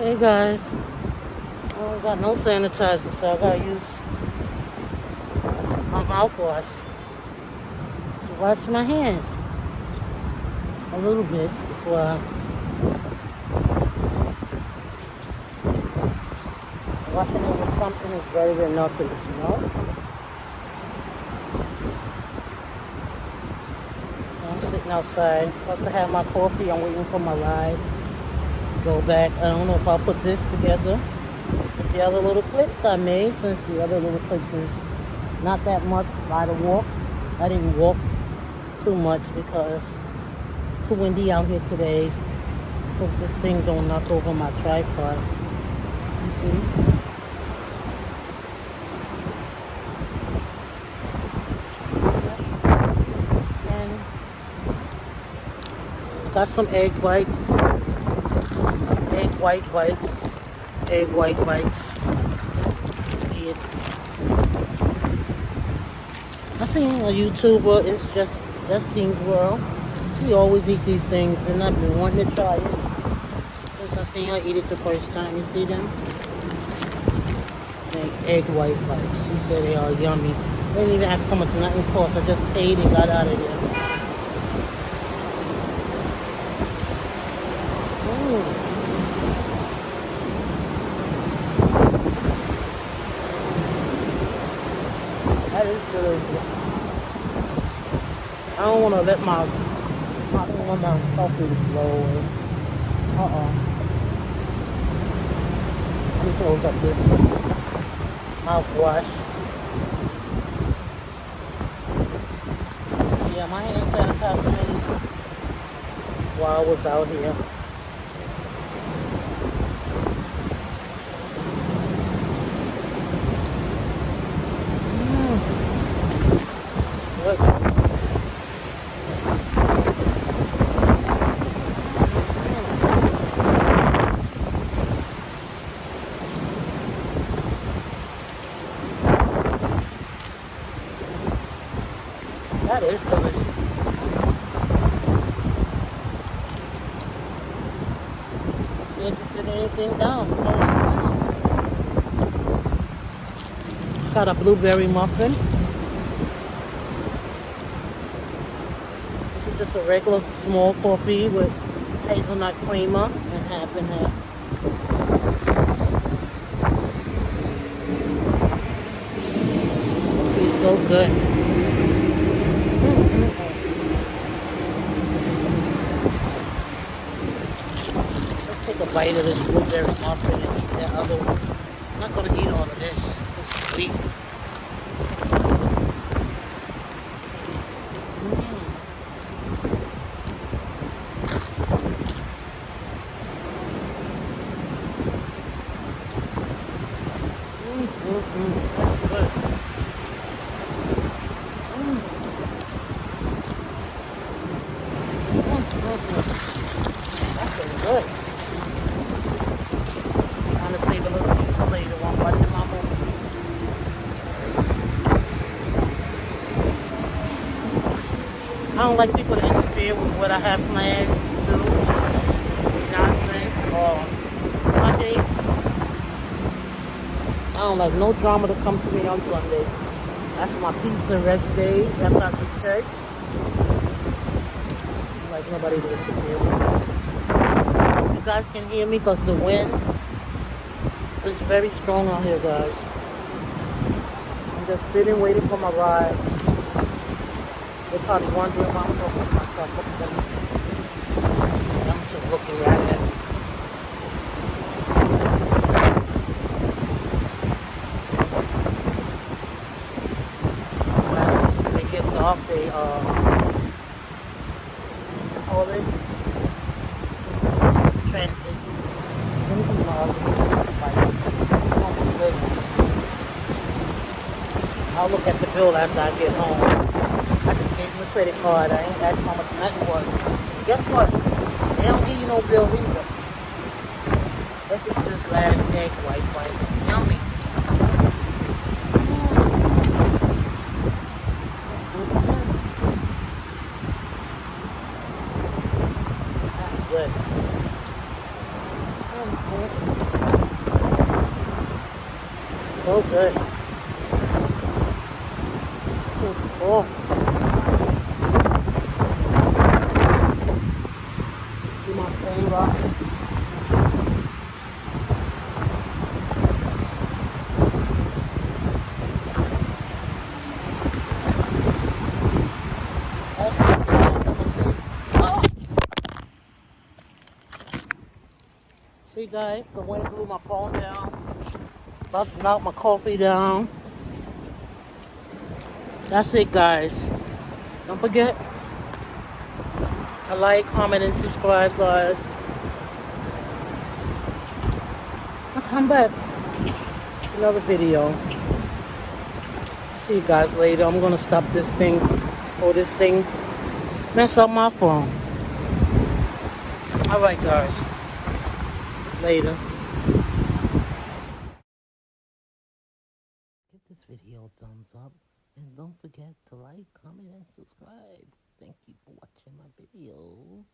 Hey guys, I don't got no sanitizer, so I gotta use my mouthwash to wash my hands a little bit before I washing it with something is better than nothing, you know? I'm sitting outside, about to have my coffee, I'm waiting for my ride go back. I don't know if I'll put this together with the other little clips I made since the other little clips is not that much by the walk. I didn't walk too much because it's too windy out here today. Hope this thing don't knock over my tripod. You see? got some egg whites white whites. Egg white whites. I seen a YouTuber, it's just Justine's World. She always eat these things and I've been wanting to try it. Since I seen her eat it the first time. You see them? Egg, egg white whites. She said they are yummy. They didn't even ask how much nothing cost. I just ate and got out of there. I don't want to let my, I don't want my coffee blow. Away. Uh-uh. Let me close up this mouthwash. Yeah, my hand sanitizer while I was out here. That is delicious. Interested in anything down? Got a blueberry muffin. This is just a regular small coffee with hazelnut creamer and half and half. It's so good. a bite of this blueberry muffin and eat that other one. I'm not to eat all of this. It's sweet. Mm. Mm -mm That's good. That's good. I don't like people to interfere with what I have plans to do. Nonsense or Sunday. I don't like no drama to come to me on Sunday. That's my peace and rest day after I do church. I like nobody to interfere with. You guys can hear me because the wind is very strong out here, guys. I'm just sitting waiting for my ride. They're probably wondering why I'm talking to myself. Look at them. I'm just looking at. As they get dark, they, uh, call it? Transition. I'll look at the bill after I get home credit card. I ain't asked how much nothing was. Guess what? They don't give you no bill either. Let's eat this last egg white white. Yummy. That's good. So good. So full. See my flavor. Oh. See guys, the wind blew my phone down. About to knock my coffee down. That's it guys. Don't forget to like, comment, and subscribe guys. I'll come back. Another video. See you guys later. I'm gonna stop this thing or this thing mess up my phone. Alright guys. Later. Give this video a thumbs up and don't forget to like, comment, and subscribe. Thank you for watching my video.